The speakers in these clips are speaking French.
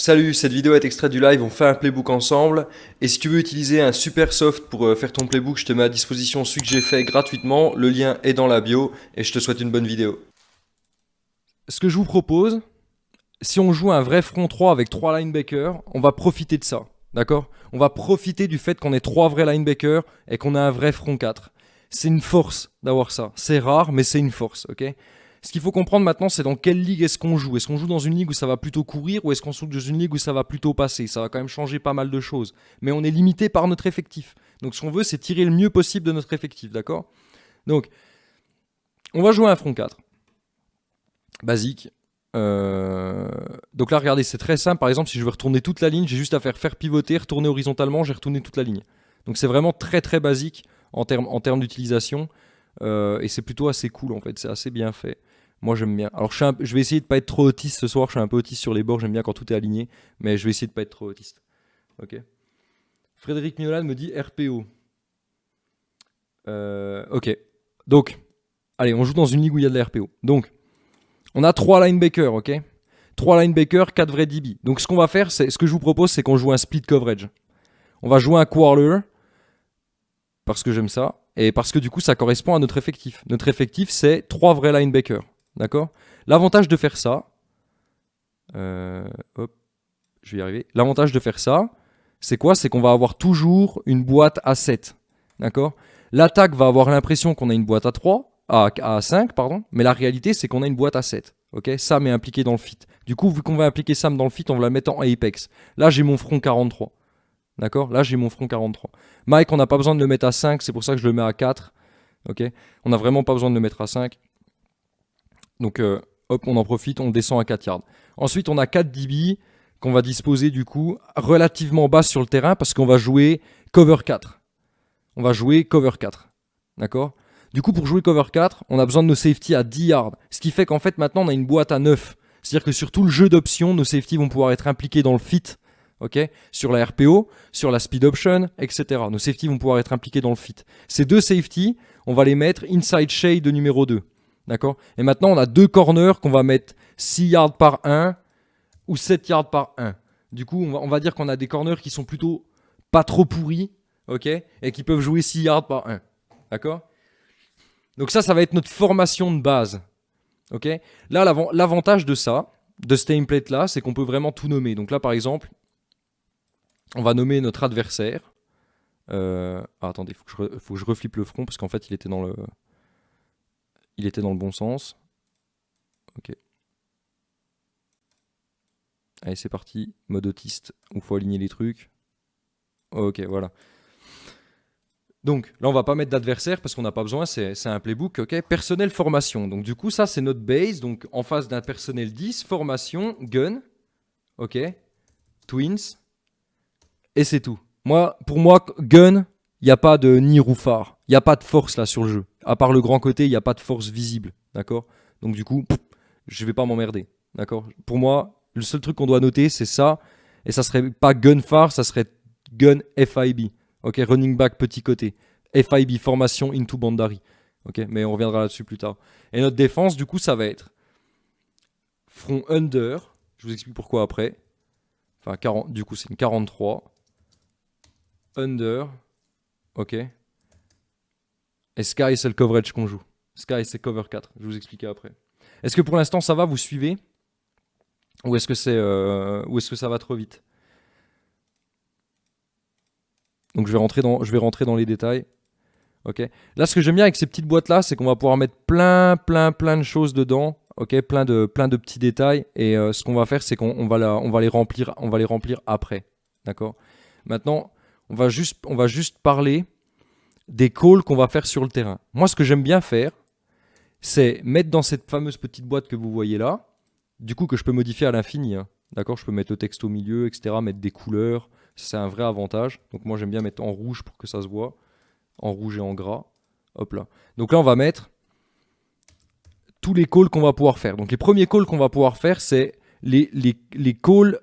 Salut, cette vidéo est extraite du live, on fait un playbook ensemble. Et si tu veux utiliser un super soft pour euh, faire ton playbook, je te mets à disposition celui que j'ai fait gratuitement. Le lien est dans la bio et je te souhaite une bonne vidéo. Ce que je vous propose, si on joue un vrai front 3 avec 3 linebackers, on va profiter de ça. D'accord? On va profiter du fait qu'on ait 3 vrais linebackers et qu'on a un vrai front 4. C'est une force d'avoir ça. C'est rare, mais c'est une force, ok? Ce qu'il faut comprendre maintenant, c'est dans quelle ligue est-ce qu'on joue? Est-ce qu'on joue dans une ligue où ça va plutôt courir ou est-ce qu'on joue dans une ligue où ça va plutôt passer? Ça va quand même changer pas mal de choses. Mais on est limité par notre effectif. Donc ce qu'on veut, c'est tirer le mieux possible de notre effectif, d'accord? Donc, on va jouer un front 4. Basique. Euh, donc là, regardez, c'est très simple. Par exemple, si je veux retourner toute la ligne, j'ai juste à faire faire pivoter, retourner horizontalement, j'ai retourné toute la ligne. Donc c'est vraiment très très basique en termes en d'utilisation. Euh, et c'est plutôt assez cool en fait, c'est assez bien fait. Moi j'aime bien. Alors je, je, vais essayer de pas être trop autiste ce soir, je suis un peu autiste sur les bords, j'aime bien quand tout est aligné, mais je vais essayer de pas être trop autiste. Ok. Frédéric Miolan me dit RPO. Euh, ok. Donc, allez, on joue dans une ligue où il y a de la RPO. Donc, on a trois linebackers, ok? 3 linebackers, 4 vrais DB. Donc ce qu'on va faire, c'est ce que je vous propose, c'est qu'on joue un split coverage. On va jouer un quarter, parce que j'aime ça, et parce que du coup ça correspond à notre effectif. Notre effectif c'est 3 vrais linebackers. D'accord? L'avantage de faire ça, euh, hop, je vais y arriver. L'avantage de faire ça, c'est quoi? C'est qu'on va avoir toujours une boîte à 7. D'accord? L'attaque va avoir l'impression qu'on a une boîte à 3, à, à 5, pardon, mais la réalité c'est qu'on a une boîte à 7. Ok? Sam est impliqué dans le fit. Du coup, vu qu'on va impliquer Sam dans le fit, on va la mettre en Apex. Là, j'ai mon front 43. D'accord? Là, j'ai mon front 43. Mike, on n'a pas besoin de le mettre à 5, c'est pour ça que je le mets à 4. Ok? On n'a vraiment pas besoin de le mettre à 5. Donc, euh, hop, on en profite, on descend à 4 yards. Ensuite, on a 4 DB qu'on va disposer du coup relativement bas sur le terrain parce qu'on va jouer cover 4. On va jouer cover 4. D'accord? Du coup, pour jouer cover 4, on a besoin de nos safety à 10 yards. Ce qui fait qu'en fait, maintenant, on a une boîte à 9. C'est-à-dire que sur tout le jeu d'options, nos safety vont pouvoir être impliqués dans le fit ok? Sur la RPO, sur la speed option, etc. Nos safety vont pouvoir être impliqués dans le fit. Ces deux safety, on va les mettre inside shade de numéro 2. D'accord? Et maintenant, on a deux corners qu'on va mettre 6 yards par 1 ou 7 yards par 1. Du coup, on va, dire qu'on a des corners qui sont plutôt pas trop pourris, ok? Et qui peuvent jouer 6 yards par 1. D'accord? Donc ça, ça va être notre formation de base. Ok? Là, l'avantage de ça, de ce template là, c'est qu'on peut vraiment tout nommer. Donc là, par exemple, on va nommer notre adversaire. Euh, ah, attendez, il faut, que je reflippe le front parce qu'en fait il était dans le il était dans le bon sens. Ok. Allez, c'est parti. Mode autiste, il faut aligner les trucs. Ok, voilà. Donc là, on va pas mettre d'adversaire parce qu'on n'a pas besoin, c'est un playbook. ok Personnel formation. Donc du coup, ça, c'est notre base. Donc en face d'un personnel 10, formation, gun. Ok. Twins. Et c'est tout. Moi, pour moi, gun, il n'y a pas de ni roufard. Il n'y a pas de force là sur le jeu. À part le grand côté, il n'y a pas de force visible. D'accord? Donc du coup, je vais pas m'emmerder. D'accord? Pour moi, le seul truc qu'on doit noter, c'est ça. Et ça serait pas gun far, ça serait gun FIB. Ok, running back petit côté. FIB, formation into bandari. Ok, mais on reviendra là-dessus plus tard. Et notre défense, du coup, ça va être front under. Je vous explique pourquoi après. Enfin, 40, du coup, c'est une 43 under, ok? Et sky, c'est le coverage qu'on joue. Sky, c'est cover 4. Je vais vous expliquer après. Est-ce que pour l'instant, ça va? Vous suivez? Ou est-ce que, c'est, euh, que ça va trop vite? Donc, je vais, rentrer dans, je vais rentrer dans les détails. Ok. Là, ce que j'aime bien avec ces petites boîtes-là, c'est qu'on va pouvoir mettre plein, plein, plein de choses dedans. Ok, plein de, plein de petits détails. Et euh, ce qu'on va faire, c'est qu'on va, va les remplir, on va les remplir après. D'accord? Maintenant, on va juste, on va juste parler des calls qu'on va faire sur le terrain. Moi, ce que j'aime bien faire, c'est mettre dans cette fameuse petite boîte que vous voyez là, du coup que je peux modifier à l'infini. Hein. D'accord? Je peux mettre le texte au milieu, etc., mettre des couleurs. C'est un vrai avantage. Donc moi, j'aime bien mettre en rouge pour que ça se voit. En rouge et en gras. Hop là. Donc là, on va mettre tous les calls qu'on va pouvoir faire. Donc les premiers calls qu'on va pouvoir faire, c'est les, les, calls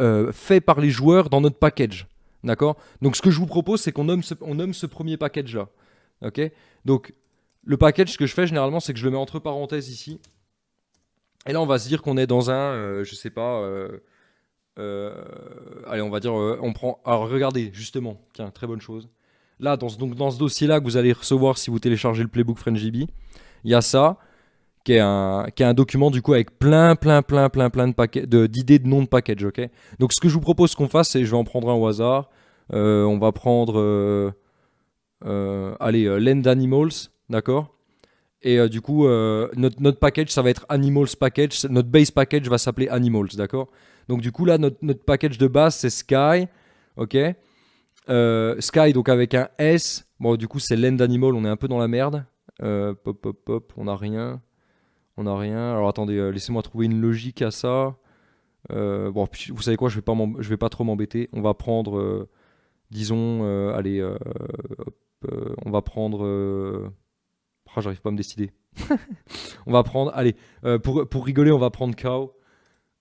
euh, faits par les joueurs dans notre package. D'accord? Donc ce que je vous propose, c'est qu'on nomme, ce, premier package-là. Ok? Donc le package, ce que je fais généralement, c'est que je le mets entre parenthèses ici. Et là, on va se dire qu'on est dans un, je euh, je sais pas, euh, euh, allez, on va dire, euh, on prend. Alors regardez, justement, tiens, très bonne chose. Là, dans ce, ce dossier-là que vous allez recevoir si vous téléchargez le playbook FrenchDB, il y a ça, qui est, un, qui est un document du coup avec plein, plein, plein, plein, plein de paquets, de- d'idées de, noms de package, ok? Donc ce que je vous propose qu'on fasse, c'est je vais en prendre un au hasard. Euh, on va prendre, euh, euh, allez, Land Animals, d'accord? Et du coup, notre, notre package, ça va être Animals Package. Notre base package va s'appeler Animals, d'accord? Donc du coup, là, notre, notre package de base, c'est Sky, ok? Sky, donc avec un S. Bon, du coup, c'est Land Animal, on est un peu dans la merde. Pop, pop, pop, on n'a rien. On n'a rien. Alors attendez, euh, laissez-moi trouver une logique à ça. Euh, bon, vous savez quoi, je vais vais pas trop m'embêter. On va prendre, euh, disons, allez, on va prendre. ah, j'arrive pas à me décider. on va prendre, allez, pour, pour rigoler, on va prendre cow.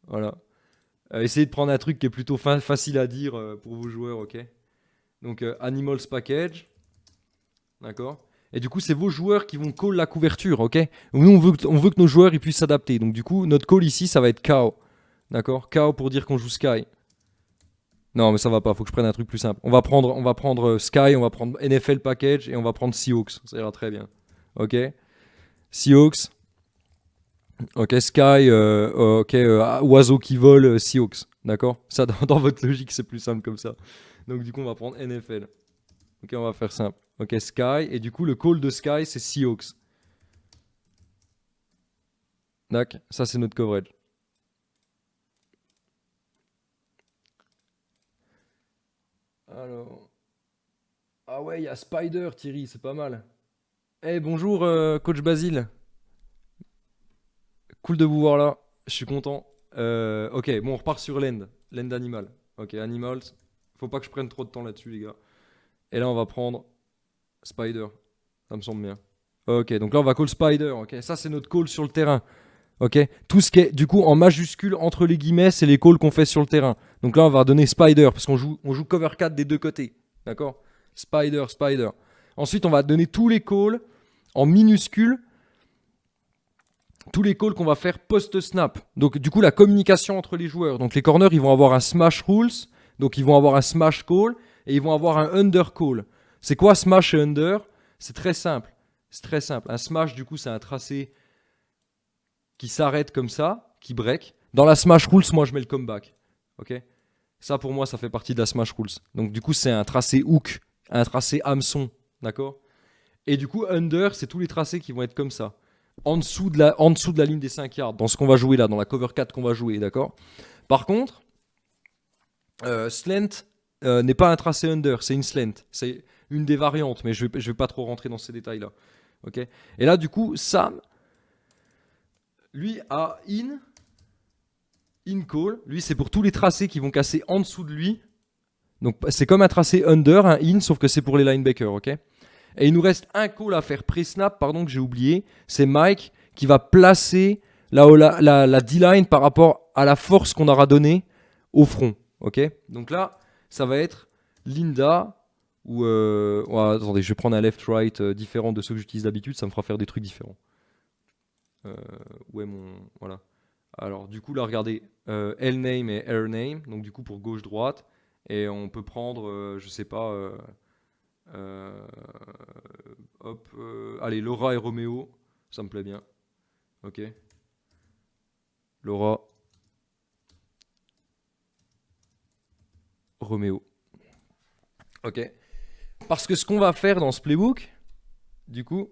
Voilà. Essayez de prendre un truc qui est plutôt fa- facile à dire pour vos joueurs, ok? Donc, animals package. D'accord? Et du coup, c'est vos joueurs qui vont call la couverture, ok Nous, on veut, que, nos joueurs ils puissent s'adapter. Donc, du coup, notre call ici, ça va être cow. D'accord Cow pour dire qu'on joue Sky. Non, mais ça va pas, faut que je prenne un truc plus simple. On va prendre, on va prendre euh, Sky, on va prendre NFL package et on va prendre Seahawks. Ça ira très bien. Ok Seahawks. Ok, Sky, euh, euh, ok, euh, oiseau qui vole, Seahawks. D'accord Ça, dans, dans votre logique, c'est plus simple comme ça. Donc, du coup, on va prendre NFL. Ok, on va faire simple. Ok, Sky. Et du coup, le call de Sky, c'est Seahawks. D'accord Ça, c'est notre coverage. Alors. Ah ouais, il y a Spider, Thierry, c'est pas mal. Eh, bonjour, euh, coach Basile. Cool de vous voir là. Je suis content. Euh, ok, bon, on repart sur l'end. L'end animal. Ok, animals. Faut pas que je prenne trop de temps là-dessus, les gars. Et là, on va prendre Spider. Ça me semble bien. Ok, donc là, on va call Spider. Ok, ça, c'est notre call sur le terrain. Ok, tout ce qui est du coup en majuscule entre les guillemets, c'est les calls qu'on fait sur le terrain. Donc là, on va donner Spider parce qu'on joue, on joue cover 4 des deux côtés. D'accord Spider, Spider. Ensuite, on va donner tous les calls en minuscules. Tous les calls qu'on va faire post-snap. Donc, du coup, la communication entre les joueurs. Donc, les corners, ils vont avoir un smash rules. Donc, ils vont avoir un smash call. Et ils vont avoir un under call. C'est quoi smash et under? C'est très simple. C'est très simple. Un smash, du coup, c'est un tracé qui s'arrête comme ça, qui break. Dans la smash rules, moi, je mets le comeback. Ok? Ça, pour moi, ça fait partie de la smash rules. Donc, du coup, c'est un tracé hook, un tracé hameçon. D'accord? Et du coup, under, c'est tous les tracés qui vont être comme ça. En dessous, de la, en dessous de la ligne des 5 yards, dans ce qu'on va jouer là, dans la cover 4 qu'on va jouer, d'accord? Par contre, euh, slant euh, n'est pas un tracé under, c'est une slant. C'est une des variantes, mais je vais, vais pas trop rentrer dans ces détails-là. Ok? Et là, du coup, Sam, lui, a in, in call. Lui, c'est pour tous les tracés qui vont casser en dessous de lui. Donc, c'est comme un tracé under, un in, sauf que c'est pour les linebackers, ok? Et il nous reste un call à faire pré-snap, pardon, que j'ai oublié. C'est Mike qui va placer la, la, la, la D-line par rapport à la force qu'on aura donnée au front, ok? Donc là, ça va être Linda ou... Euh... ouais, attendez, je vais prendre un left-right euh, différent de ceux que j'utilise d'habitude, ça me fera faire des trucs différents. Euh, est mon... Voilà. Alors, du coup, là, regardez, euh, L-name et R-name, donc du coup pour gauche-droite. Et on peut prendre, euh, je sais pas, hop, allez, Laura et Roméo, ça me plaît bien. Ok. Laura. Roméo. Ok. Parce que ce qu'on va faire dans ce playbook, du coup,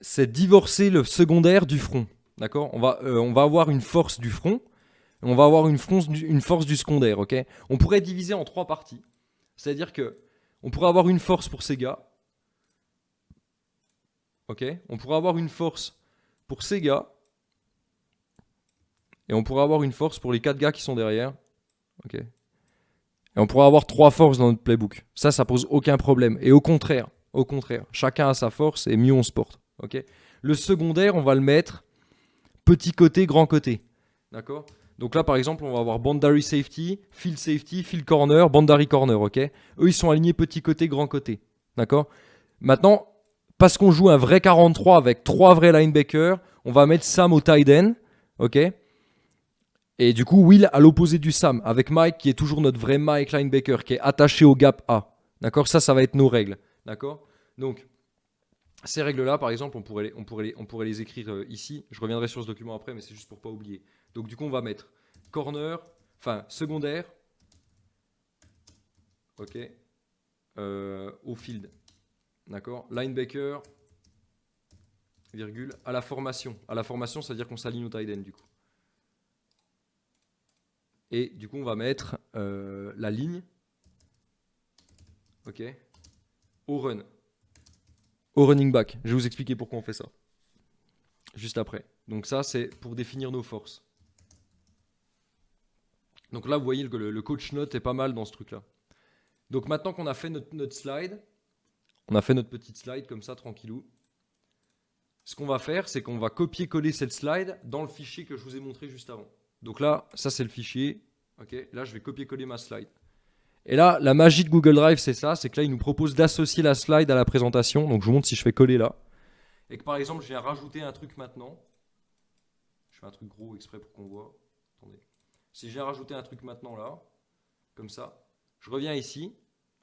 c'est divorcer le secondaire du front. D'accord? On, va, euh, on va avoir une force du front, on va avoir une force, du, une force du secondaire. ok? On pourrait diviser en trois parties. C'est-à-dire que on pourrait avoir une force pour ces gars. Ok? On pourrait avoir une force pour ces gars. Et on pourrait avoir une force pour les quatre gars qui sont derrière. Ok? On pourrait avoir trois forces dans notre playbook. Ça, ça pose aucun problème. Et au contraire, au contraire, chacun a sa force et mieux on se porte. Le secondaire, on va le mettre petit côté, grand côté. D'accord? Donc là, par exemple, on va avoir Bandary Safety, Field Safety, Field Corner, Bandary Corner. Eux, ils sont alignés petit côté, grand côté. D'accord? Maintenant, parce qu'on joue un vrai 43 avec trois vrais linebackers, on va mettre Sam au tight end. Et du coup, Will à l'opposé du Sam, avec Mike qui est toujours notre vrai Mike linebacker, qui est attaché au gap A. D'accord? Ça, ça va être nos règles. D'accord? Donc, ces règles-là, par exemple, on pourrait, les, on, pourrait on pourrait les écrire euh, ici. Je reviendrai sur ce document après, mais c'est juste pour pas oublier. Donc, du coup, on va mettre corner, enfin, secondaire, ok, euh, au field. D'accord? Linebacker, virgule, à la formation. À la formation, c'est-à-dire qu'on s'aligne au tight end, du coup. Et du coup, on va mettre euh, la ligne au run, au running back. Je vais vous expliquer pourquoi on fait ça. Juste après. Donc ça, c'est pour définir nos forces. Donc là, vous voyez que le, coach note est pas mal dans ce truc-là. Donc maintenant qu'on a fait notre, notre, slide, on a fait notre petite slide comme ça, tranquillou. Ce qu'on va faire, c'est qu'on va copier-coller cette slide dans le fichier que je vous ai montré juste avant. Donc là, ça c'est le fichier. Ok, là je vais copier-coller ma slide. Et là, la magie de Google Drive, c'est ça, c'est que là, il nous propose d'associer la slide à la présentation. Donc je vous montre si je fais coller là. Et que par exemple, je viens rajouter un truc maintenant. Je fais un truc gros exprès pour qu'on voit. Attendez. Si je viens rajouter un truc maintenant là, comme ça, je reviens ici.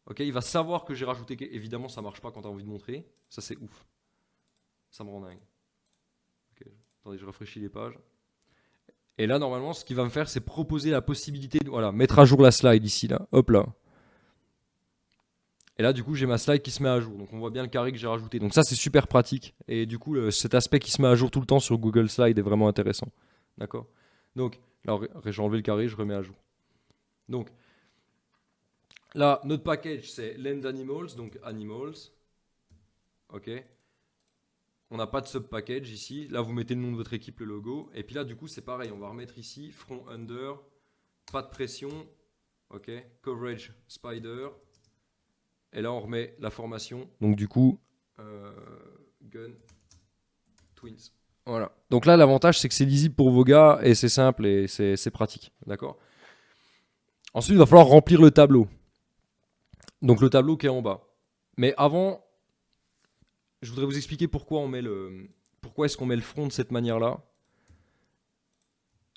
Ok, il va savoir que j'ai rajouté. Évidemment, ça marche pas quand tu as envie de montrer. Ça, c'est ouf. Ça me rend dingue. Attendez, je rafraîchis les pages. Et là, normalement, ce qu'il va me faire, c'est proposer la possibilité de voilà, mettre à jour la slide ici. Là. Hop là. Et là, du coup, j'ai ma slide qui se met à jour. Donc, on voit bien le carré que j'ai rajouté. Donc, ça, c'est super pratique. Et du coup, cet aspect qui se met à jour tout le temps sur Google Slide est vraiment intéressant. D'accord? Donc, là, j'ai enlevé le carré, je remets à jour. Donc, là, notre package, c'est land animals, donc animals. OK on n'a pas de sub-package ici. Là, vous mettez le nom de votre équipe, le logo. Et puis là, du coup, c'est pareil. On va remettre ici front under, pas de pression. OK, coverage spider. Et là, on remet la formation. Donc, du coup, euh, gun twins. Voilà. Donc là, l'avantage, c'est que c'est lisible pour vos gars et c'est simple et c'est pratique. D'accord? Ensuite, il va falloir remplir le tableau. Donc le tableau qui est en bas. Mais avant, je voudrais vous expliquer pourquoi on met le, pourquoi est-ce qu'on met le front de cette manière-là.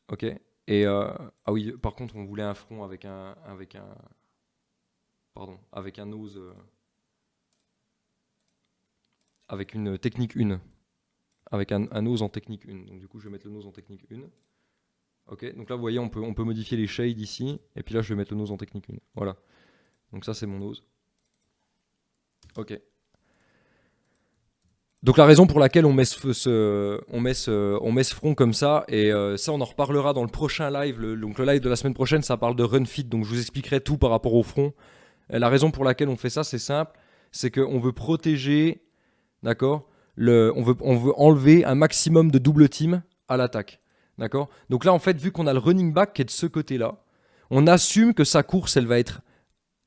Ok. Et euh, ah oui, par contre, on voulait un front avec un, avec un, pardon, avec un nose, euh, avec une technique 1, avec un, nose en technique 1. Donc du coup, je vais mettre le nose en technique 1. Ok. Donc là, vous voyez, on peut, on peut modifier les shades ici, et puis là, je vais mettre le nose en technique 1. Voilà. Donc ça, c'est mon nose. Ok. Donc la raison pour laquelle on met ce, on met on met ce front comme ça, et euh, ça on en reparlera dans le prochain live, le, donc le live de la semaine prochaine ça parle de run fit, donc je vous expliquerai tout par rapport au front. la raison pour laquelle on fait ça c'est simple, c'est qu'on veut protéger, d'accord, on veut, on veut enlever un maximum de double team à l'attaque, d'accord. Donc là en fait vu qu'on a le running back qui est de ce côté-là, on assume que sa course elle va être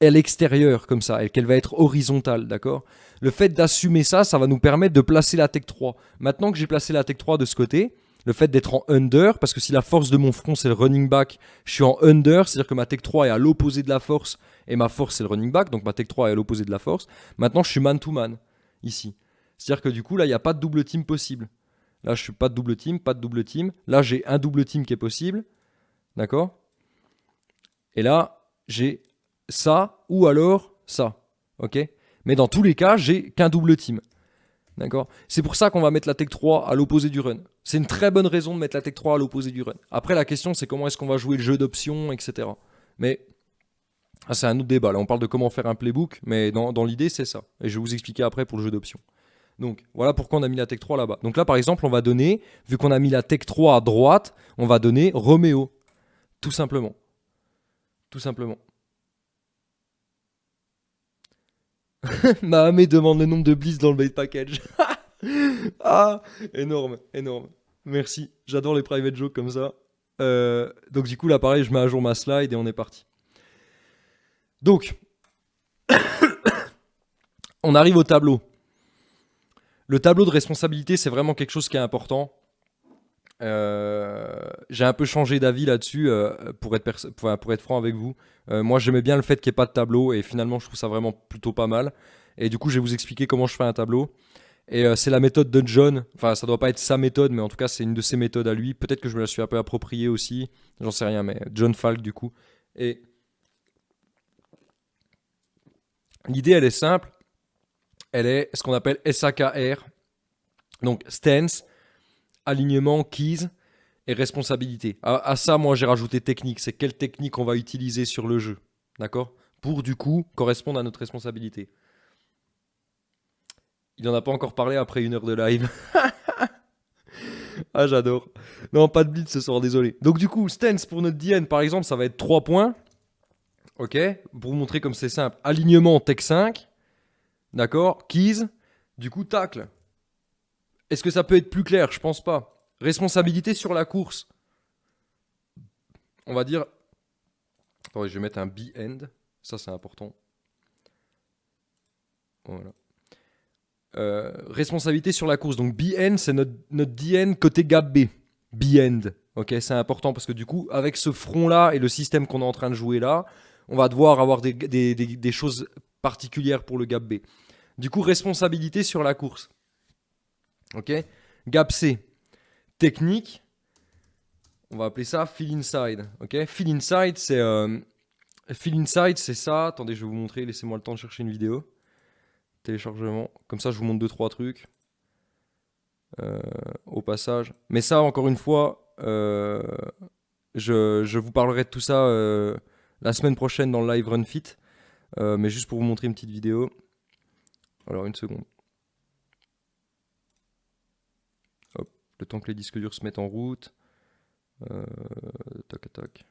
à l'extérieur comme ça, et qu'elle va être horizontale, d'accord Le fait d'assumer ça, ça va nous permettre de placer la tech 3. Maintenant que j'ai placé la tech 3 de ce côté, le fait d'être en under, parce que si la force de mon front c'est le running back, je suis en under, c'est-à-dire que ma tech 3 est à l'opposé de la force, et ma force c'est le running back, donc ma tech 3 est à l'opposé de la force. Maintenant je suis man to man, ici. C'est-à-dire que du coup là il n'y a pas de double team possible. Là je suis pas de double team, pas de double team. Là j'ai un double team qui est possible, d'accord? Et là j'ai ça ou alors ça. Ok? Mais dans tous les cas, j'ai qu'un double team. D'accord? C'est pour ça qu'on va mettre la Tech 3 à l'opposé du run. C'est une très bonne raison de mettre la Tech 3 à l'opposé du run. Après, la question, c'est comment est-ce qu'on va jouer le jeu d'options, etc. Mais ah, c'est un autre débat. Là, on parle de comment faire un playbook, mais dans, l'idée, c'est ça. Et je vais vous expliquer après pour le jeu d'options. Donc, voilà pourquoi on a mis la Tech 3 là-bas. Donc là, par exemple, on va donner, vu qu'on a mis la Tech 3 à droite, on va donner Roméo. Tout simplement. Tout simplement. Mahamé demande le nombre de bliss dans le bait package. ah, énorme, énorme. Merci. J'adore les private jokes comme ça. Euh, donc du coup là pareil, je mets à jour ma slide et on est parti. Donc, on arrive au tableau. Le tableau de responsabilité, c'est vraiment quelque chose qui est important. Euh, j'ai un peu changé d'avis là-dessus euh, pour, être pour être franc avec vous. Euh, moi j'aimais bien le fait qu'il n'y ait pas de tableau et finalement je trouve ça vraiment plutôt pas mal. Et du coup je vais vous expliquer comment je fais un tableau. Et c'est la méthode de John. Enfin, ça doit pas être sa méthode, mais en tout cas, c'est une de ses méthodes à lui. Peut-être que je me la suis un peu appropriée aussi. J'en sais rien, mais John Falk, du coup. Et l'idée, elle est simple. Elle est ce qu'on appelle SAKR. Donc, stance, alignement, keys et responsabilité. À, ça, moi, j'ai rajouté technique. C'est quelle technique on va utiliser sur le jeu. D'accord? Pour, du coup, correspondre à notre responsabilité. Il n'en a pas encore parlé après une heure de live. ah, j'adore. Non, pas de blitz ce soir, désolé. Donc, du coup, stance pour notre DN, par exemple, ça va être 3 points. Ok? Pour vous montrer comme c'est simple. Alignement, tech 5. D'accord? Keys. Du coup, tacle. Est-ce que ça peut être plus clair? Je pense pas. Responsabilité sur la course. On va dire. Attendez, je vais mettre un B-end. Ça, c'est important. Voilà. Euh, responsabilité sur la course. Donc BN, c'est notre, notre DN côté gap B. B-end. Ok, c'est important parce que du coup, avec ce front-là et le système qu'on est en train de jouer là, on va devoir avoir des, des, des, choses particulières pour le gap B. Du coup, responsabilité sur la course. Ok? Gap C. Technique. On va appeler ça fill inside. Ok? Fill inside, c'est euh, inside, c'est ça. Attendez, je vais vous montrer. Laissez-moi le temps de chercher une vidéo téléchargement. Comme ça, je vous montre deux trois trucs euh, au passage. Mais ça, encore une fois, euh, je, vous parlerai de tout ça euh, la semaine prochaine dans le live Run Fit. mais juste pour vous montrer une petite vidéo. Alors, une seconde. Hop, le temps que les disques durs se mettent en route. tac, tac.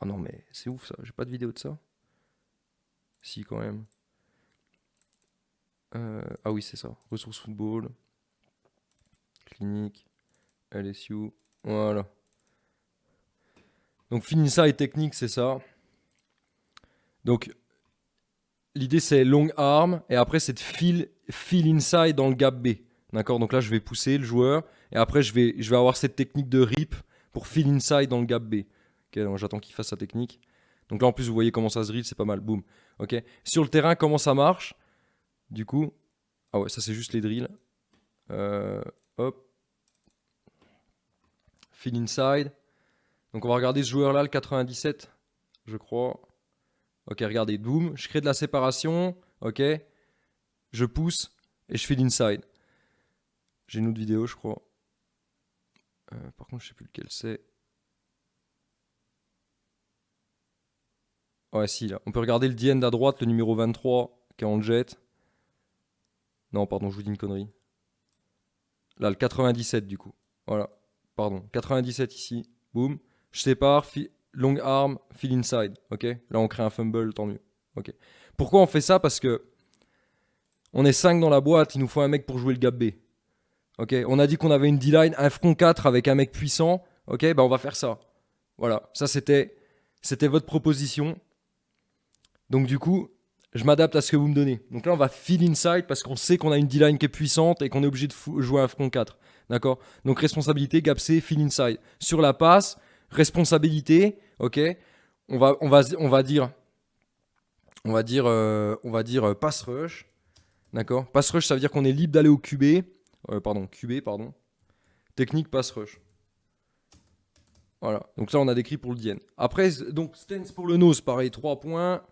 Ah non, mais c'est ouf ça, j'ai pas de vidéo de ça. Si, quand même. Euh, ah oui, c'est ça. Ressources football. Clinique. LSU. Voilà. Donc, ça et technique, c'est ça. Donc, l'idée c'est long arm. Et après, c'est de fill inside dans le gap B. D'accord? Donc là, je vais pousser le joueur. Et après, je vais, avoir cette technique de rip pour fill inside dans le gap B. Ok, j'attends qu'il fasse sa technique. Donc là, en plus, vous voyez comment ça se drill, c'est pas mal. Boum. Ok. Sur le terrain, comment ça marche? Du coup. Ah ouais, ça, c'est juste les drills. Euh, hop. Fill inside. Donc on va regarder ce joueur-là, le 97, je crois. Ok, regardez, boum. Je crée de la séparation. Ok. Je pousse et je fill inside. J'ai une autre vidéo, je crois. Euh, par contre, je sais plus lequel c'est. Ouais, si, là. On peut regarder le DN à droite, le numéro 23, qui est en jet. Non, pardon, je vous dis une connerie. Là, le 97, du coup. Voilà. Pardon. 97 ici. Boum. Je sépare. Long arm, fill inside. Ok? Là, on crée un fumble, tant mieux. Pourquoi on fait ça? Parce que on est 5 dans la boîte, il nous faut un mec pour jouer le gap B. On a dit qu'on avait une D-line, un front 4 avec un mec puissant. Ok? Bah, on va faire ça. Voilà. Ça, c'était, votre proposition. Donc du coup, je m'adapte à ce que vous me donnez. Donc là, on va fill inside parce qu'on sait qu'on a une D-line qui est puissante et qu'on est obligé de jouer un front 4. D'accord? Donc responsabilité, gap C, fill inside. Sur la passe, responsabilité, ok? On va, dire, on va dire, euh, on va dire euh, pass rush. D'accord? Pass rush, ça veut dire qu'on est libre d'aller au QB. Euh, pardon, QB, pardon. Technique pass rush. Voilà, donc ça on a décrit pour le DN. Après, donc stance pour le nose, pareil, 3 points.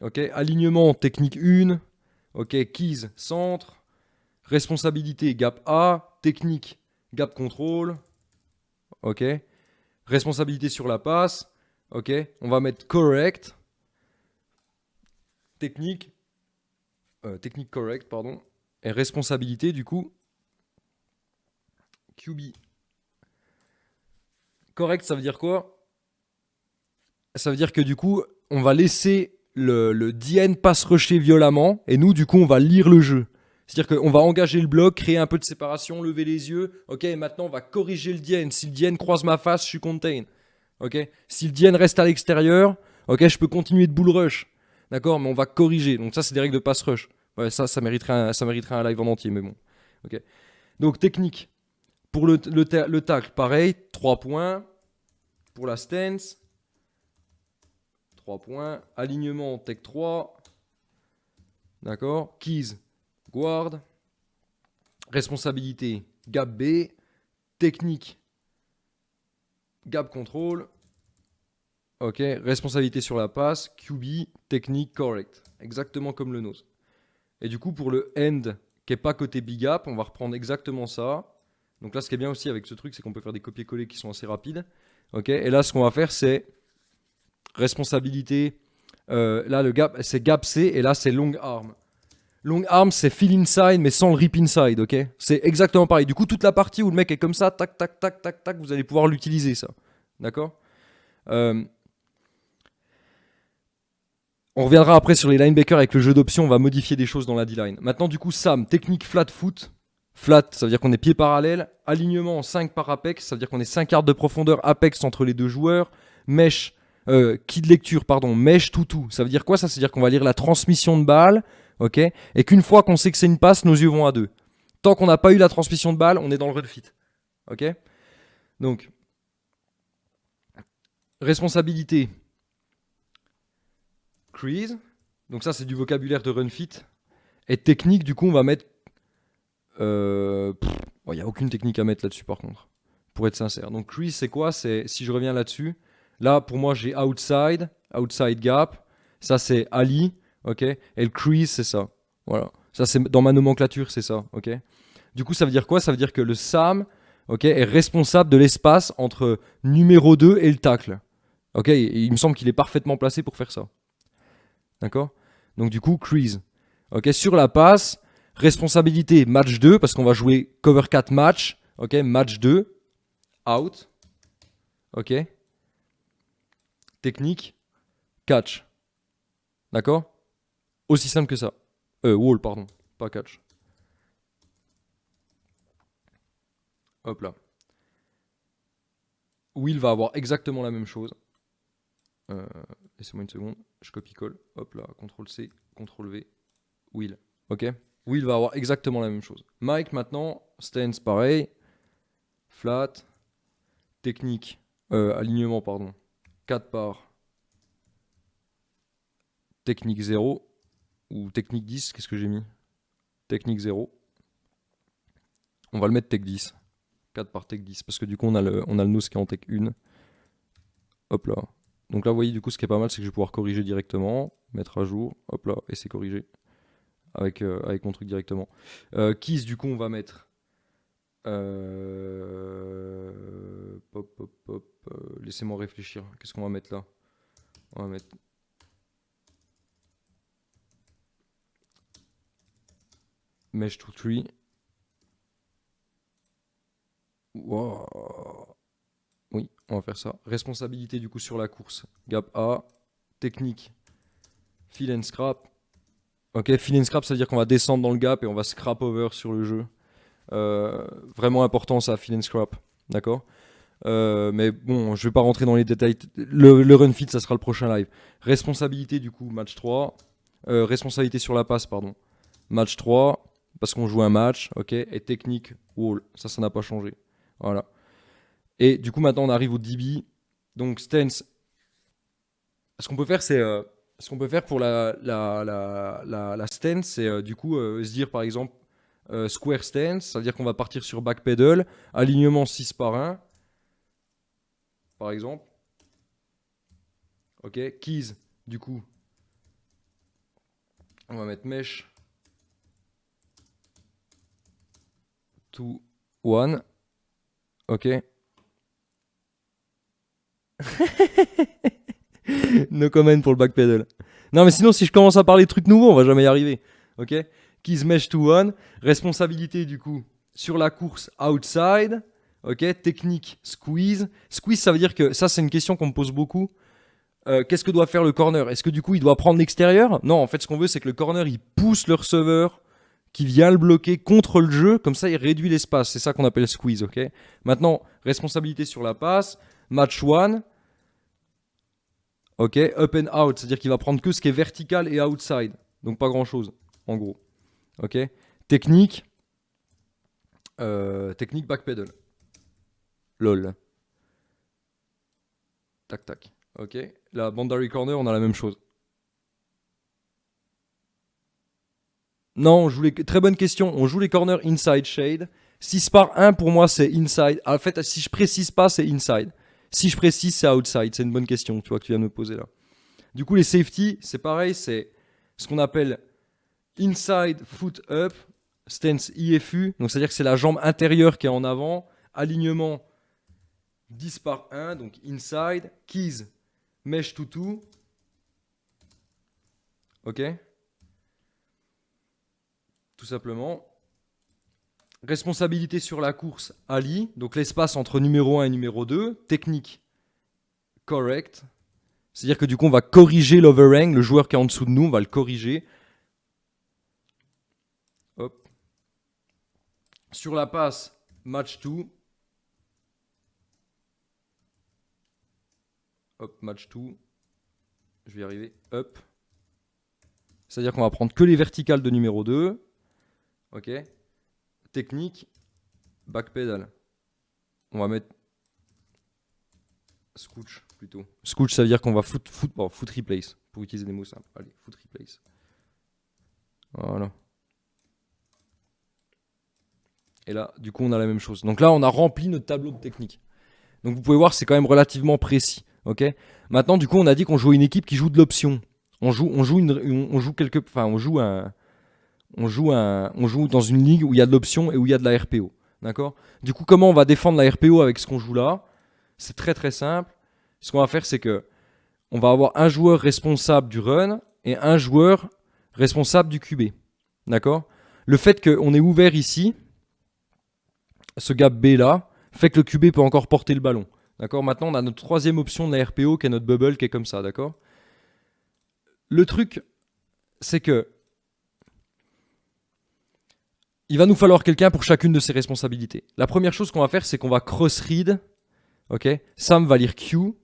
Ok, alignement technique 1. Ok, keys centre. Responsabilité gap A. Technique gap contrôle. Ok. Responsabilité sur la passe. Ok. On va mettre correct. Technique. Euh, technique correct, pardon. Et responsabilité du coup. QB. Correct, ça veut dire quoi? Ça veut dire que du coup, on va laisser le, le DN passe rusher violemment, et nous, du coup, on va lire le jeu. C'est-à-dire qu'on va engager le bloc, créer un peu de séparation, lever les yeux. Ok, maintenant, on va corriger le DN. Si le DN croise ma face, je suis contain. Ok Si le DN reste à l'extérieur, ok, je peux continuer de bull rush. D'accord Mais on va corriger. Donc ça, c'est des règles de pass rush. Ouais, ça, ça mériterait, un, ça mériterait un live en entier, mais bon. Ok. Donc technique. Pour le, le, le tacle, pareil, 3 points. Pour la stance, 3 points. Alignement, tech 3. D'accord Keys, guard. Responsabilité, gap B. Technique, gap control. Ok, responsabilité sur la passe, QB, technique, correct. Exactement comme le nose. Et du coup, pour le end qui n'est pas côté big gap, on va reprendre exactement ça. Donc là, ce qui est bien aussi avec ce truc, c'est qu'on peut faire des copier-coller qui sont assez rapides. Ok, et là, ce qu'on va faire, c'est responsabilité. Euh, là, le gap, c'est gap C, et là, c'est long arm. Long arm, c'est fill inside, mais sans le rip inside, ok? C'est exactement pareil. Du coup, toute la partie où le mec est comme ça, tac, tac, tac, tac, tac, vous allez pouvoir l'utiliser, ça. D'accord? Euh, On reviendra après sur les linebackers avec le jeu d'options, on va modifier des choses dans la D-line. Maintenant, du coup, Sam, technique flat foot. Flat, ça veut dire qu'on est pied parallèle. Alignement en 5 par apex, ça veut dire qu'on est 5 quarts de profondeur apex entre les deux joueurs. Mesh, euh, key de lecture, pardon, mesh tout tout. Ça veut dire quoi Ça veut dire qu'on va lire la transmission de balle ok? Et qu'une fois qu'on sait que c'est une passe, nos yeux vont à deux. Tant qu'on n'a pas eu la transmission de balle, on est dans le run fit. Ok? Donc, responsabilité, crease. Donc ça, c'est du vocabulaire de run fit. Et technique, du coup, on va mettre... Il euh, n'y a aucune technique à mettre là-dessus, par contre. Pour être sincère. Donc crease, c'est quoi? C'est Si je reviens là-dessus, là, pour moi, j'ai outside, outside gap. Ça, c'est Ali. Ok Et le crease, c'est ça. Voilà. C'est dans ma nomenclature, c'est ça. Ok Du coup, ça veut dire quoi? Ça veut dire que le SAM ok, est responsable de l'espace entre numéro 2 et le tacle. Ok Il me semble qu'il est parfaitement placé pour faire ça. D'accord? Donc, du coup, crease. Ok Sur la passe, responsabilité match 2, parce qu'on va jouer cover 4 match. Ok Match 2. Out. Ok Technique. Catch. D'accord? Aussi simple que ça. Euh, wall, pardon, pas catch. Hop là. Will va avoir exactement la même chose. Euh, laissez-moi une seconde. Je copie-colle. Hop là, CTRL C, CTRL V. Will. Ok Will va avoir exactement la même chose. Mike maintenant, stance pareil. Flat. Technique. Euh, alignement, pardon. 4 par. Technique 0 ou technique 10, qu'est-ce que j'ai mis? Technique 0. On va le mettre tech 10. 4 par tech 10, parce que du coup on a le, on a le qui est en tech 1. Hop là. Donc là vous voyez du coup ce qui est pas mal c'est que je vais pouvoir corriger directement, mettre à jour, hop là, et c'est corrigé. Avec, euh, avec mon truc directement. Euh, Keys du coup on va mettre... Euh. Euh, laissez-moi réfléchir. Qu'est-ce qu'on va mettre là? On va mettre Mesh to tree. Oui, on va faire ça. Responsabilité du coup sur la course. Gap A. Technique. Fill and scrap. Ok, fill and scrap, ça veut dire qu'on va descendre dans le gap et on va scrap over sur le jeu. Euh, vraiment important ça, fill and scrap. D'accord? Euh, mais bon, je vais pas rentrer dans les détails. Le, run fit, ça sera le prochain live. Responsabilité du coup, match 3. Euh, responsabilité sur la passe, pardon. Match 3 parce qu'on joue un match, ok, et technique wall, ça, ça n'a pas changé. Voilà. Et du coup, maintenant, on arrive au DB. Donc, stance. Ce qu'on peut faire, c'est. Euh, ce qu'on peut faire pour la, la, la, la, stance, c'est euh, du coup euh, se dire par exemple square stance, ça veut dire qu'on va partir sur back pedal, alignement 6 par 1, par exemple. Ok, keys, du coup, on va mettre mesh 2, 1. Ok. no comment pour le backpedal. Non, mais sinon, si je commence à parler de trucs nouveaux, on va jamais y arriver. Ok Keys mesh to one. Responsabilité, du coup, sur la course outside. Ok Technique squeeze. Squeeze, ça veut dire que ça, c'est une question qu'on me pose beaucoup. Euh, qu'est-ce que doit faire le corner? Est-ce que du coup, il doit prendre l'extérieur? Non, en fait, ce qu'on veut, c'est que le corner, il pousse le receveur qui vient le bloquer contre le jeu, comme ça il réduit l'espace, c'est ça qu'on appelle squeeze, ok? Maintenant, responsabilité sur la passe, match one, ok, up and out, c'est-à-dire qu'il va prendre que ce qui est vertical et outside, donc pas grand-chose, en gros, ok? Technique, euh, technique backpedal, lol, tac tac, Ok? La boundary corner, on a la même chose. Non, on joue les... très bonne question. On joue les corners inside shade. 6 par 1 pour moi c'est inside. En fait, si je précise pas, c'est inside. Si je précise, c'est outside. C'est une bonne question, tu vois, que tu viens de me poser là. Du coup, les safety, c'est pareil, c'est ce qu'on appelle inside foot up, stance IFU. Donc, c'est-à-dire que c'est la jambe intérieure qui est en avant. Alignement 10 par 1, donc inside. Keys, mesh to 2. Ok Tout simplement. Responsabilité sur la course, Ali. Donc l'espace entre numéro 1 et numéro 2. Technique, correct. C'est-à-dire que du coup, on va corriger l'overhang. Le joueur qui est en dessous de nous, on va le corriger. Sur la passe, match 2. Hop, match 2. Je vais y arriver. Hop. C'est-à-dire qu'on va prendre que les verticales de numéro 2. Ok technique, backpedal. On va mettre scooch plutôt. Scooch, ça veut dire qu'on va foot, foot, foot replace, pour utiliser des mots simples. Allez, foot replace. Voilà. Et là, du coup, on a la même chose. Donc là, on a rempli notre tableau de technique. Donc vous pouvez voir, c'est quand même relativement précis. Ok? Maintenant, du coup, on a dit qu'on jouait une équipe qui joue de l'option. On joue, on joue on joue quelque, enfin, on joue un, on joue, dans une ligue où il y a de l'option et où il y a de la RPO. D'accord? Du coup, comment on va défendre la RPO avec ce qu'on joue là? C'est très très simple. Ce qu'on va faire, c'est que on va avoir un joueur responsable du run et un joueur responsable du QB. D'accord? Le fait qu'on est ouvert ici, ce gap B là, fait que le QB peut encore porter le ballon. D'accord? Maintenant, on a notre troisième option de la RPO qui est notre bubble qui est comme ça. D'accord? Le truc, c'est que il va nous falloir quelqu'un pour chacune de ces responsabilités. La première chose qu'on va faire, c'est qu'on va cross-read. Ok? Sam va lire Q.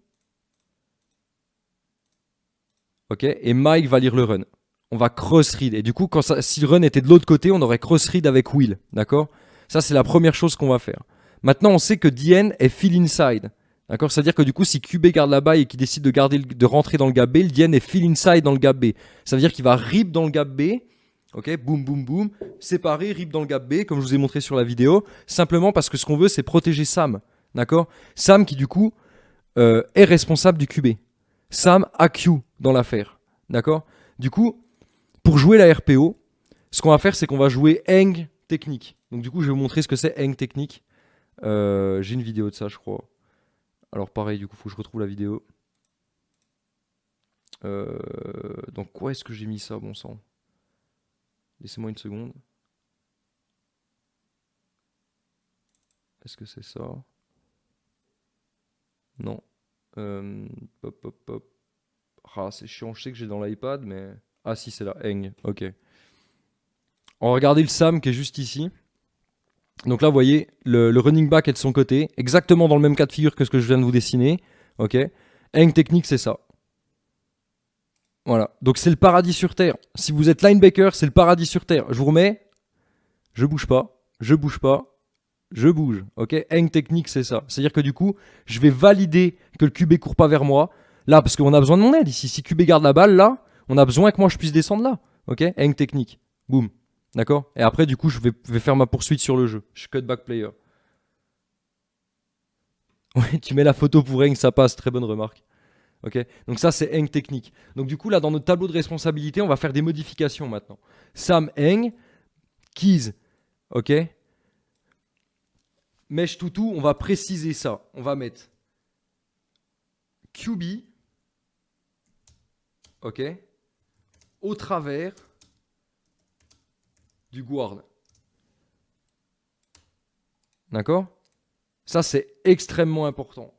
Ok? Et Mike va lire le run. On va cross-read. Et du coup, si le run était de l'autre côté, on aurait cross-read avec Will. D'accord? Ça, c'est la première chose qu'on va faire. Maintenant, on sait que DN est fill inside. D'accord? C'est-à-dire que du coup, si QB garde la balle et qu'il décide de, garder, de rentrer dans le gap B, le est fill inside dans le gap B. Ça veut dire qu'il va rip dans le gap B Ok, boum, boum, boum, séparé, rip dans le gap B, comme je vous ai montré sur la vidéo, simplement parce que ce qu'on veut, c'est protéger Sam. D'accord? Sam qui, du coup, euh, est responsable du QB. Sam a Q dans l'affaire. D'accord? Du coup, pour jouer la RPO, ce qu'on va faire, c'est qu'on va jouer Eng technique. Donc, du coup, je vais vous montrer ce que c'est Eng technique. Euh, j'ai une vidéo de ça, je crois. Alors, pareil, du coup, il faut que je retrouve la vidéo. Euh, donc, quoi est-ce que j'ai mis ça, bon sang? Laissez-moi une seconde. Est-ce que c'est ça? Non. Euh. Ah, c'est chiant. Je sais que j'ai dans l'iPad, mais... Ah si, c'est là. Eng. Ok. On va regarder le Sam qui est juste ici. Donc là, vous voyez, le, running back est de son côté. Exactement dans le même cas de figure que ce que je viens de vous dessiner. Ok. Eng technique, c'est ça. Voilà. Donc c'est le paradis sur terre. Si vous êtes linebacker, c'est le paradis sur terre. Je vous remets. Je bouge pas. Je bouge pas. Je bouge. Ok? Hang technique, c'est ça. C'est-à-dire que du coup, je vais valider que le QB court pas vers moi. Là, parce qu'on a besoin de mon aide ici. Si QB garde la balle, là, on a besoin que moi je puisse descendre là. Ok? Hang technique. Boum. D'accord? Et après, du coup, je vais, faire ma poursuite sur le jeu. Je cut back player. Oui, tu mets la photo pour Hang, ça passe. Très bonne remarque. Donc ça, c'est Eng technique. Donc du coup, là, dans notre tableau de responsabilité, on va faire des modifications maintenant. Sam Eng, Keys, ok Mesh Toutou, on va préciser ça. On va mettre QB, ok Au travers du guard. D'accord? Ça, c'est extrêmement important.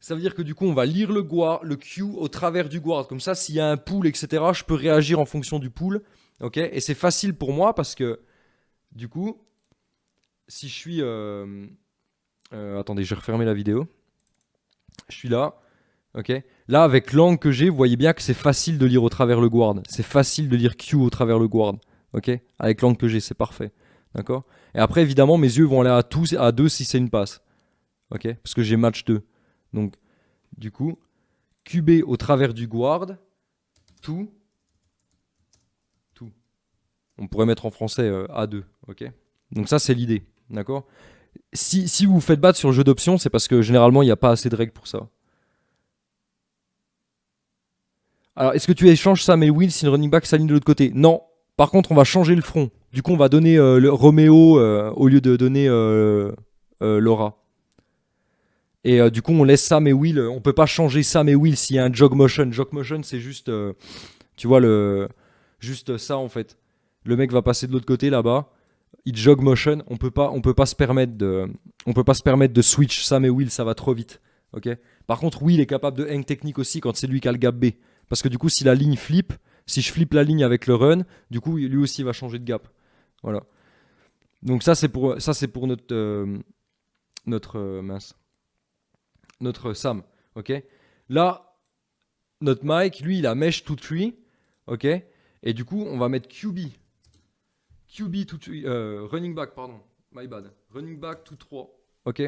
Ça veut dire que du coup, on va lire le, guard, le Q au travers du guard. Comme ça, s'il y a un pool, etc., je peux réagir en fonction du pool. ok? Et c'est facile pour moi parce que, du coup, si je suis... Euh, euh, attendez, je vais refermer la vidéo. Je suis là. ok? Là, avec l'angle que j'ai, vous voyez bien que c'est facile de lire au travers le guard. C'est facile de lire Q au travers le guard. ok? Avec l'angle que j'ai, c'est parfait. D'accord? Et après, évidemment, mes yeux vont aller à, tous, à 2 si c'est une passe. ok? Parce que j'ai match 2. Donc, du coup, QB au travers du guard, tout, tout. On pourrait mettre en français euh, A2, ok? Donc ça, c'est l'idée, d'accord? Si, si vous vous faites battre sur le jeu d'options, c'est parce que généralement, il n'y a pas assez de règles pour ça. Alors, est-ce que tu échanges Sam et Will si le running back s'aligne de l'autre côté? Non. Par contre, on va changer le front. Du coup, on va donner euh, le Roméo euh, au lieu de donner euh, Laura. Et du coup, on laisse Sam et Will. On peut pas changer Sam et Will s'il y a un jog motion. Jog motion, c'est juste, tu vois, le, juste ça en fait. Le mec va passer de l'autre côté là-bas. Il jog motion. On peut pas, on peut pas se permettre de, on peut pas se permettre de switch Sam et Will. Ça va trop vite. Ok? Par contre, Will est capable de hang technique aussi quand c'est lui qui a le gap B. Parce que du coup, si la ligne flippe, si je flippe la ligne avec le run, du coup, lui aussi va changer de gap. Voilà. Donc ça, c'est pour, ça, c'est pour notre, euh, notre euh, mince, notre Sam. Ok? Là, notre Mike, lui, il a mesh to tree. Ok? Et du coup, on va mettre QB. QB to tree, euh, running back, pardon. My bad. Running back to 3. Ok?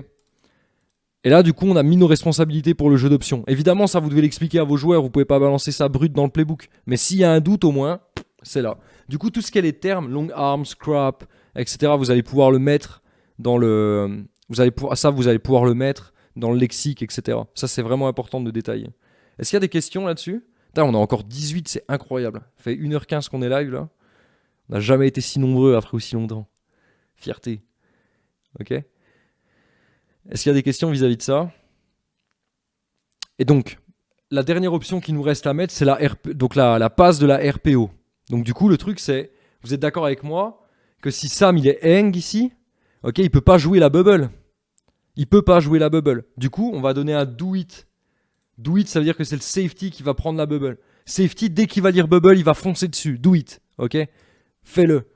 Et là, du coup, on a mis nos responsabilités pour le jeu d'options. Évidemment, ça, vous devez l'expliquer à vos joueurs. Vous pouvez pas balancer ça brut dans le playbook. Mais s'il y a un doute, au moins, c'est là. Du coup, tout ce qui est les termes, long arms, scrap, etc., vous allez pouvoir le mettre dans le... Vous allez. Ça, vous allez pouvoir le mettre dans le lexique, etc. Ça, c'est vraiment important de détailler. Est-ce qu'il y a des questions là-dessus? On a encore 18, c'est incroyable. Ça fait 1h15 qu'on est live, là. On n'a jamais été si nombreux après aussi longtemps. Fierté. Ok? Est-ce qu'il y a des questions vis-à-vis de ça? Et donc, la dernière option qui nous reste à mettre, c'est la, la, passe de la RPO. Donc du coup, le truc, c'est, vous êtes d'accord avec moi, que si Sam, il est hang ici, ok, il peut pas jouer la bubble. Il peut pas jouer la bubble. Du coup, on va donner un do it. Do it, ça veut dire que c'est le safety qui va prendre la bubble. Safety, dès qu'il va lire bubble, il va foncer dessus. Do it, ok? Fais-le.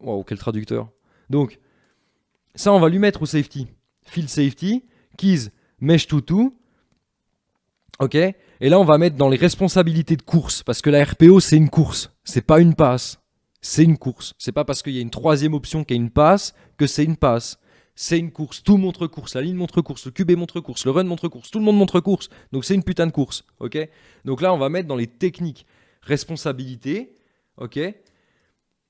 Wow, quel traducteur. Donc, ça, on va lui mettre au safety field safety, keys, mesh to two. Ok? Et là, on va mettre dans les responsabilités de course, parce que la RPO, c'est une course, c'est pas une passe. C'est une course. C'est pas parce qu'il y a une troisième option qui est une passe que c'est une passe. C'est une course. Tout montre course. La ligne montre course. Le QB montre course. Le run montre course. Tout le monde montre course. Donc c'est une putain de course. Ok? Donc là, on va mettre dans les techniques responsabilité. Ok?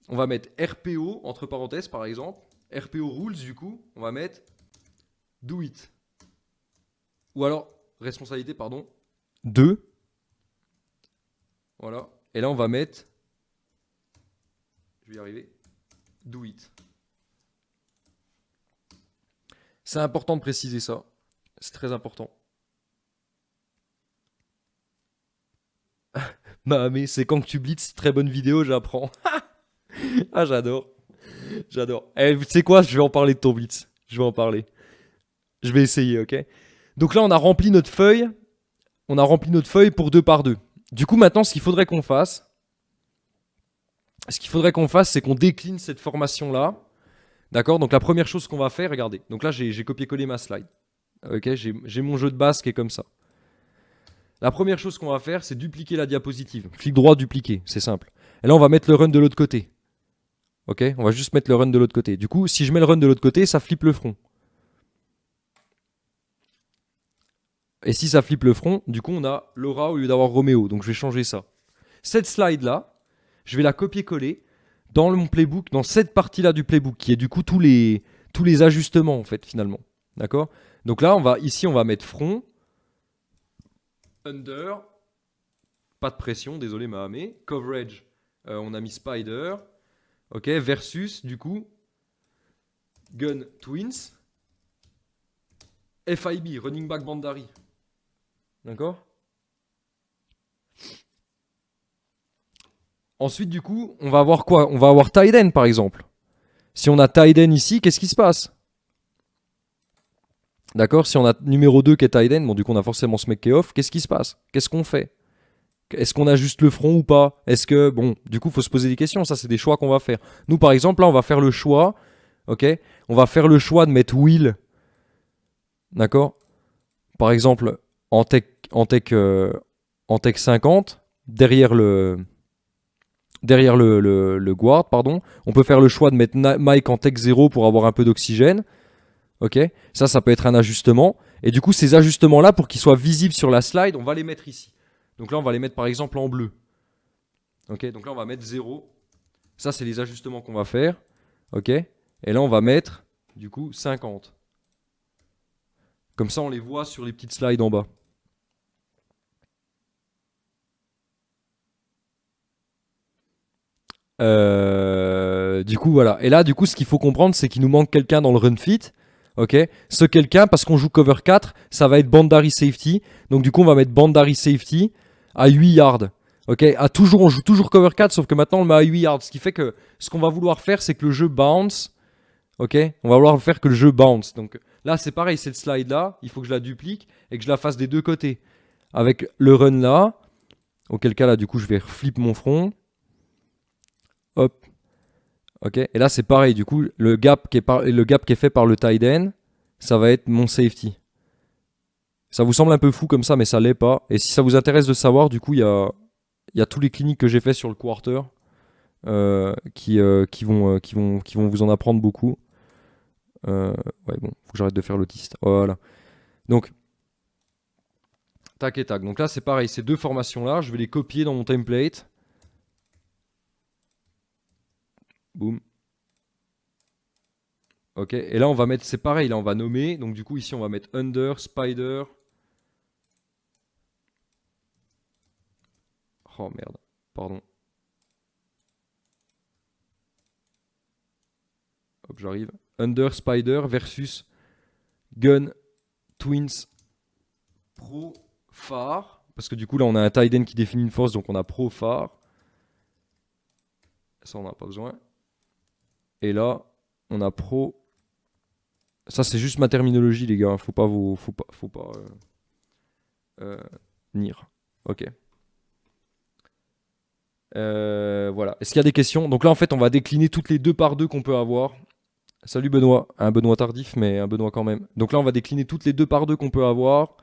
On va mettre RPO, entre parenthèses par exemple. RPO rules, du coup, on va mettre do it. Ou alors, responsabilité, pardon, 2. Voilà. Et là, on va mettre, je vais y arriver, do it. C'est important de préciser ça. C'est très important. bah mais c'est quand que tu blitz, très bonne vidéo, j'apprends. ah j'adore. J'adore. Eh, tu sais quoi, je vais en parler de ton blitz. Je vais en parler. Je vais essayer, ok? Donc là, on a rempli notre feuille. On a rempli notre feuille pour deux par deux. Du coup, maintenant, ce qu'il faudrait qu'on fasse, ce qu'il faudrait qu'on fasse, c'est qu'on décline cette formation-là. D'accord? Donc la première chose qu'on va faire, regardez. Donc là, j'ai copié-collé ma slide. Ok? J'ai mon jeu de base qui est comme ça. La première chose qu'on va faire, c'est dupliquer la diapositive. Clic droit, dupliquer, c'est simple. Et là, on va mettre le run de l'autre côté. Ok? On va juste mettre le run de l'autre côté. Du coup, si je mets le run de l'autre côté, ça flippe le front. Et si ça flippe le front, du coup, on a Laura au lieu d'avoir Roméo. Donc, je vais changer ça. Cette slide-là, je vais la copier-coller dans mon playbook, dans cette partie-là du playbook, qui est du coup tous les, ajustements, en fait, finalement. D'accord? Donc là, on va, ici, on va mettre front, under, pas de pression, désolé Mahamé, coverage, euh, on a mis spider, ok, versus, du coup, gun twins, FIB, running back bandari. D'accord? Ensuite, du coup, on va avoir quoi? On va avoir Tiden, par exemple. Si on a Tiden ici, qu'est-ce qui se passe? D'accord? Si on a numéro 2 qui est Tiden, bon, du coup, on a forcément ce mec qui est off. Qu'est-ce qui se passe? Qu'est-ce qu'on fait? Est-ce qu'on a juste le front ou pas? Est-ce que, bon, du coup, il faut se poser des questions. Ça, c'est des choix qu'on va faire. Nous, par exemple, là, on va faire le choix, ok? On va faire le choix de mettre Will, d'accord? Par exemple, en tech en tech, euh, en tech 50, derrière le, derrière le, guard, pardon. On peut faire le choix de mettre Mike en tech 0 pour avoir un peu d'oxygène. Ok Ça, ça peut être un ajustement. Et du coup, ces ajustements-là, pour qu'ils soient visibles sur la slide, on va les mettre ici. Donc là, on va les mettre par exemple en bleu. Ok Donc là, on va mettre 0. Ça, c'est les ajustements qu'on va faire. Ok Et là, on va mettre, du coup, 50. Comme ça, on les voit sur les petites slides en bas. Euh, du coup, voilà. Et là, du coup, ce qu'il faut comprendre, c'est qu'il nous manque quelqu'un dans le run fit. Ok? Ce quelqu'un, parce qu'on joue cover 4, ça va être Bandari Safety. Donc, du coup, on va mettre Bandari Safety à 8 yards. Ok? À toujours, On joue toujours cover 4, sauf que maintenant, on le met à 8 yards. Ce qui fait que ce qu'on va vouloir faire, c'est que le jeu bounce. Ok? On va vouloir faire que le jeu bounce. Donc là, c'est pareil, cette slide là, il faut que je la duplique et que je la fasse des deux côtés. Avec le run là, auquel cas là, du coup, je vais flip mon front. Ok. Et là, c'est pareil. Du coup, le gap qui est, fait par le tight end, ça va être mon safety. Ça vous semble un peu fou comme ça, mais ça l'est pas. Et si ça vous intéresse de savoir, du coup, il y a, tous les cliniques que j'ai fait sur le quarter euh, qui, euh, euh, qui, vont, qui vont vous en apprendre beaucoup. ouais, bon, faut que j'arrête de faire l'autiste. Voilà. Donc, tac et tac. Donc là, c'est pareil. Ces deux formations-là, je vais les copier dans mon template. Boum. Ok, et là on va mettre, c'est pareil, là on va nommer, donc du coup ici on va mettre under, spider. Oh merde, pardon. Hop, j'arrive. Under, spider versus gun, twins, pro, phare. Parce que du coup là on a un tight qui définit une force, donc on a pro, phare. Ça on n'a pas besoin. Et là, on a pro. Ça, c'est juste ma terminologie, les gars. Faut pas vous. Faut pas. Faut. Euh, euh Ok. Euh, voilà. Est-ce qu'il y a des questions? Donc là, en fait, on va décliner toutes les deux par deux qu'on peut avoir. Salut Benoît. Un Benoît tardif, mais un Benoît quand même. Donc là, on va décliner toutes les deux par deux qu'on peut avoir.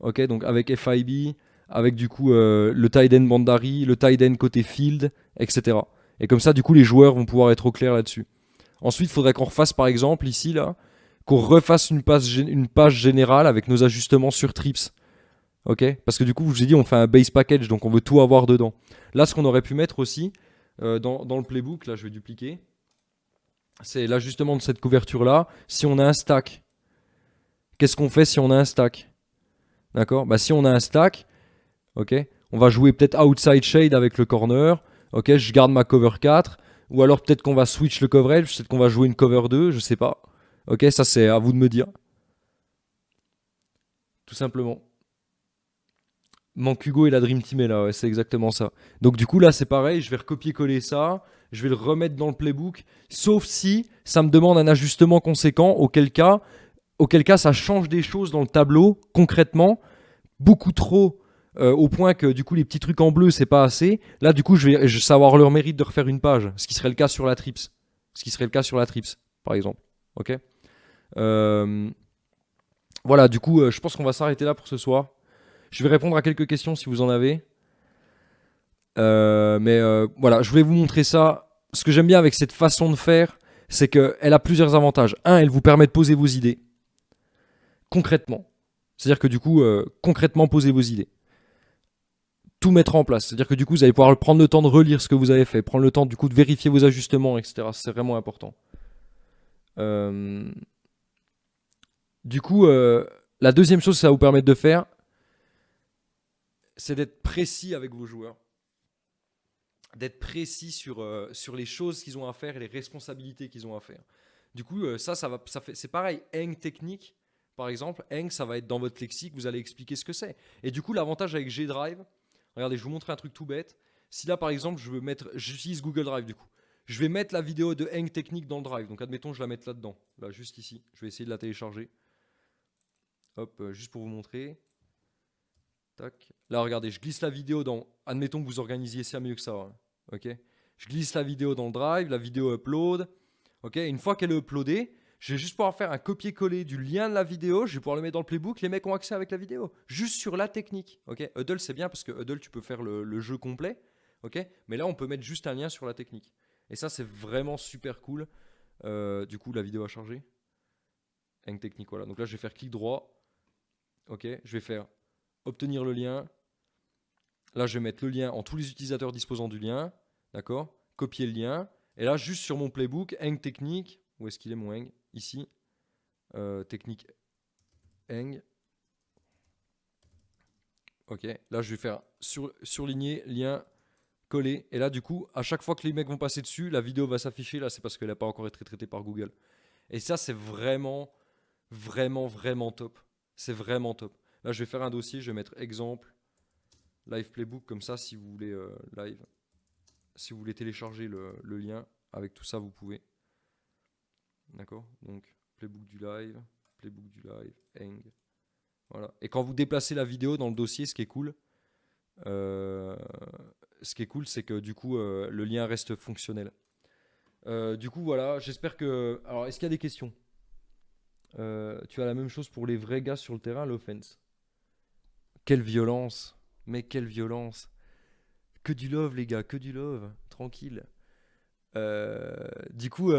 Ok, donc avec FIB, avec du coup le tight end Bandari, le tight end côté field, etc. Et comme ça, du coup, les joueurs vont pouvoir être au clair là-dessus. Ensuite, il faudrait qu'on refasse par exemple ici, là, qu'on refasse une page, générale avec nos ajustements sur trips. Ok? Parce que du coup, je vous ai dit, on fait un base package, donc on veut tout avoir dedans. Là, ce qu'on aurait pu mettre aussi euh, dans, le playbook, là je vais dupliquer, c'est l'ajustement de cette couverture-là. Si on a un stack, qu'est-ce qu'on fait si on a un stack? D'accord? Bah, Si on a un stack, on va jouer peut-être outside shade avec le corner. Ok, je garde ma cover 4. Ou alors peut-être qu'on va switch le coverage, peut-être qu'on va jouer une cover 2, je sais pas. Ok, ça c'est à vous de me dire. Tout simplement. Manque Hugo et la Dream Team est là, c'est exactement ça. Donc du coup là c'est pareil, je vais recopier-coller ça, je vais le remettre dans le playbook, sauf si ça me demande un ajustement conséquent, auquel cas, auquel cas ça change des choses dans le tableau, concrètement, beaucoup trop euh, au point que du coup les petits trucs en bleu c'est pas assez. Là du coup je vais, savoir leur mérite de refaire une page, ce qui serait le cas sur la trips, ce qui serait le cas sur la trips par exemple. Ok? Euh, voilà du coup euh, je pense qu'on va s'arrêter là pour ce soir. Je vais répondre à quelques questions si vous en avez. mais voilà, je voulais vous montrer ça. Ce que j'aime bien avec cette façon de faire, c'est qu'elle a plusieurs avantages. Un, elle vous permet de poser vos idées concrètement. C'est-à-dire que du coup, concrètement, poser vos idées tout mettre en place. C'est-à-dire que du coup, vous allez pouvoir prendre le temps de relire ce que vous avez fait, prendre le temps du coup de vérifier vos ajustements, etc. C'est vraiment important. Euh, du coup, euh, la deuxième chose que ça va vous permettre de faire, c'est d'être précis avec vos joueurs. D'être précis sur, euh, sur les choses qu'ils ont à faire et les responsabilités qu'ils ont à faire. Du coup, ça, ça va, ça c'est pareil. Hang technique, par exemple, Hang, ça va être dans votre lexique, vous allez expliquer ce que c'est. Et du coup, l'avantage avec G-Drive, Regardez, je vous montrer un truc tout bête. Si là, par exemple, je veux mettre, j'utilise Google Drive du coup. Je vais mettre la vidéo de Hang Technique dans le Drive. Donc, admettons, je la mette là-dedans. Là, juste ici. Je vais essayer de la télécharger. Hop, euh, juste pour vous montrer. Tac. Là, regardez, je glisse la vidéo dans... Admettons que vous organisiez ça mieux que ça. Hein. Ok? Je glisse la vidéo dans le Drive, la vidéo upload. Ok? Une fois qu'elle est uploadée, je vais juste pouvoir faire un copier-coller du lien de la vidéo, je vais pouvoir le mettre dans le playbook, les mecs ont accès avec la vidéo. Juste sur la technique. ok? Huddle, c'est bien parce que Huddle, tu peux faire le, jeu complet. ok? Mais là, on peut mettre juste un lien sur la technique. Et ça, c'est vraiment super cool. Euh, du coup, la vidéo a chargé. Eng technique, voilà. Donc là, je vais faire clic droit. Ok, je vais faire obtenir le lien. Là, je vais mettre le lien en tous les utilisateurs disposant du lien. D'accord? Copier le lien. Et là, juste sur mon playbook, Eng technique. Où est-ce qu'il est mon Eng? Ici. Euh, technique Eng. Ok, là je vais faire sur, surligner, lien, coller. Et là du coup, à chaque fois que les mecs vont passer dessus, la vidéo va s'afficher. Là c'est parce qu'elle n'a pas encore été traitée par Google. Et ça c'est vraiment, vraiment, vraiment top. C'est vraiment top. Là je vais faire un dossier, je vais mettre exemple, live playbook, comme ça si vous voulez euh, live. Si vous voulez télécharger le, le lien, avec tout ça vous pouvez. D'accord? Donc playbook du live, playbook du live, Eng. Voilà. Et quand vous déplacez la vidéo dans le dossier, ce qui est cool, euh, ce qui est cool, c'est que du coup, euh, le lien reste fonctionnel. Euh, du coup, voilà, j'espère que... Alors, est-ce qu'il y a des questions? Tu as la même chose pour les vrais gars sur le terrain, l'offense. Quelle violence Mais quelle violence Que du love, les gars, que du love. Tranquille. Du coup,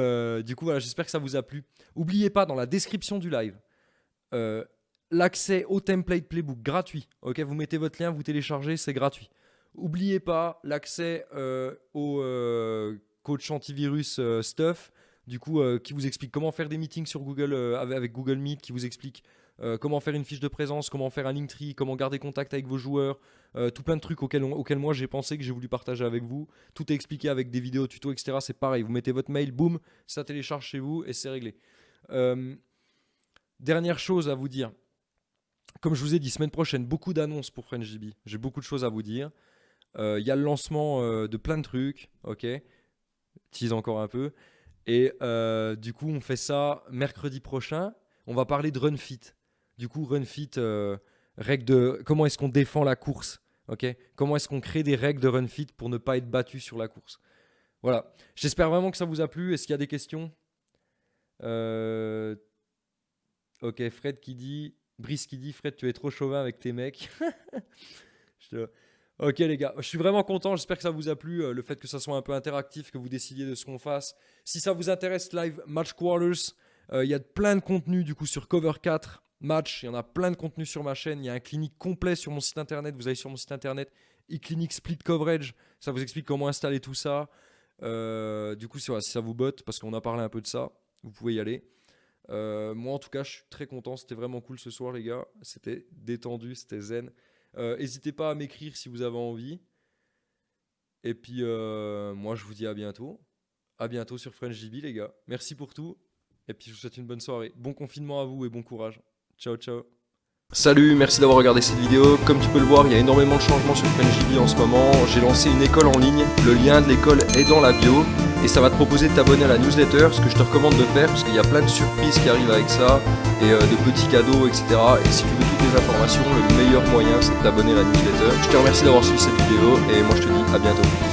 du coup voilà, j'espère que ça vous a plu. Oubliez pas, dans la description du live, l'accès au template playbook gratuit. Ok, vous mettez votre lien, vous téléchargez, c'est gratuit. N'oubliez pas l'accès euh, au euh, coach antivirus euh, stuff, du coup, qui vous explique comment faire des meetings sur Google avec Google Meet, qui vous explique comment faire une fiche de présence, comment faire un Linktree, comment garder contact avec vos joueurs, tout plein de trucs auxquels, moi j'ai pensé que j'ai voulu partager avec vous. Tout est expliqué avec des vidéos, tutos, etc. C'est pareil, vous mettez votre mail, boum, ça télécharge chez vous et c'est réglé. dernière chose à vous dire, comme je vous ai dit, semaine prochaine, beaucoup d'annonces pour FrenchDB. J'ai beaucoup de choses à vous dire. Il euh, y a le lancement euh, de plein de trucs, ok Tease encore un peu. Et euh, du coup, on fait ça mercredi prochain. On va parler de RunFit. Du coup, RunFit, règles de comment est-ce qu'on défend la course, ok? Comment est-ce qu'on crée des règles de RunFit pour ne pas être battu sur la course? Voilà. J'espère vraiment que ça vous a plu. Est-ce qu'il y a des questions? Ok, Fred qui dit Brice qui dit Fred, tu es trop chauvin avec tes mecs. Ok les gars, je suis vraiment content, j'espère que ça vous a plu, euh, le fait que ça soit un peu interactif, que vous décidiez de ce qu'on fasse. Si ça vous intéresse, live match quarters, euh, il y a plein de contenu du coup sur Cover 4, match, il y en a plein de contenu sur ma chaîne, il y a un clinique complet sur mon site internet, vous allez sur mon site internet, e-clinique split coverage, ça vous explique comment installer tout ça. Euh, du coup, si ça vous botte, parce qu'on a parlé un peu de ça, vous pouvez y aller. Euh, moi, en tout cas, je suis très content. C'était vraiment cool ce soir, les gars. C'était détendu, c'était zen. Euh, n'hésitez pas à m'écrire si vous avez envie. Et puis, moi, je vous dis à bientôt. À bientôt sur FrenchDB, les gars. Merci pour tout. Et puis, je vous souhaite une bonne soirée. Bon confinement à vous et bon courage. Ciao, ciao. Salut, merci d'avoir regardé cette vidéo. Comme tu peux le voir, il y a énormément de changements sur FrenchDB en ce moment. J'ai lancé une école en ligne. Le lien de l'école est dans la bio et ça va te proposer de t'abonner à la newsletter, ce que je te recommande de faire parce qu'il y a plein de surprises qui arrivent avec ça et euh, de petits cadeaux, etc. Et si tu veux toutes les informations, le meilleur moyen c'est de t'abonner à la newsletter. Je te remercie d'avoir suivi cette vidéo et moi je te dis à bientôt.